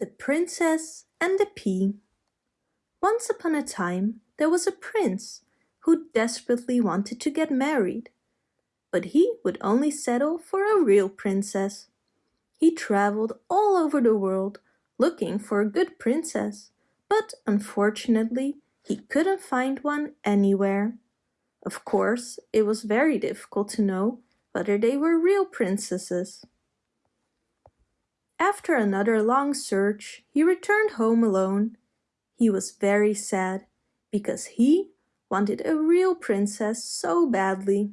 The Princess and the Pea Once upon a time there was a prince who desperately wanted to get married. But he would only settle for a real princess. He traveled all over the world looking for a good princess, but unfortunately he couldn't find one anywhere. Of course, it was very difficult to know whether they were real princesses. After another long search, he returned home alone. He was very sad because he wanted a real princess so badly.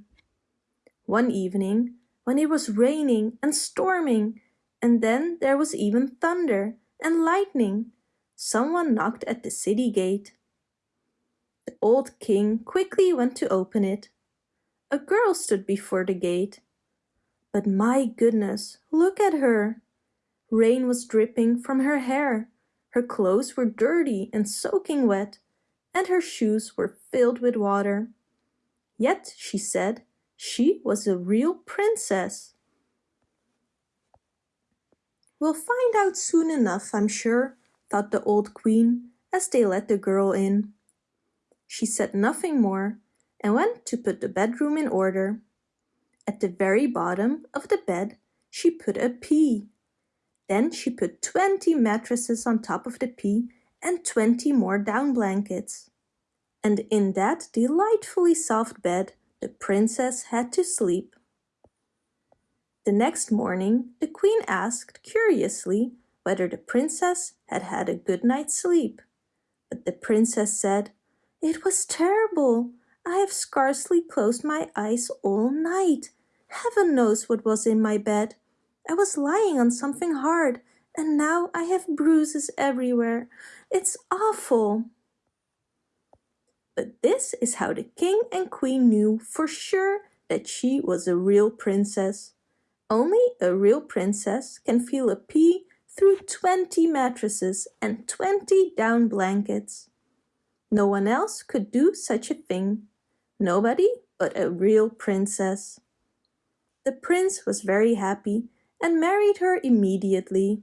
One evening, when it was raining and storming, and then there was even thunder and lightning, someone knocked at the city gate. The old king quickly went to open it. A girl stood before the gate. But my goodness, look at her! Rain was dripping from her hair, her clothes were dirty and soaking wet, and her shoes were filled with water. Yet, she said, she was a real princess. We'll find out soon enough, I'm sure, thought the old queen as they let the girl in. She said nothing more and went to put the bedroom in order. At the very bottom of the bed she put a pea. Then she put 20 mattresses on top of the pea and 20 more down blankets. And in that delightfully soft bed the princess had to sleep. The next morning the queen asked curiously whether the princess had had a good night's sleep. But the princess said, It was terrible. I have scarcely closed my eyes all night. Heaven knows what was in my bed. I was lying on something hard and now I have bruises everywhere. It's awful. But this is how the king and queen knew for sure that she was a real princess. Only a real princess can feel a pea through 20 mattresses and 20 down blankets. No one else could do such a thing. Nobody but a real princess. The prince was very happy and married her immediately.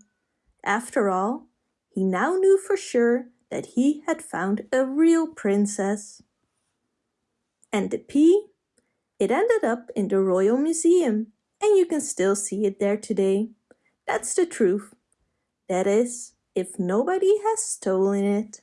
After all, he now knew for sure that he had found a real princess. And the pea? It ended up in the Royal Museum and you can still see it there today. That's the truth. That is, if nobody has stolen it.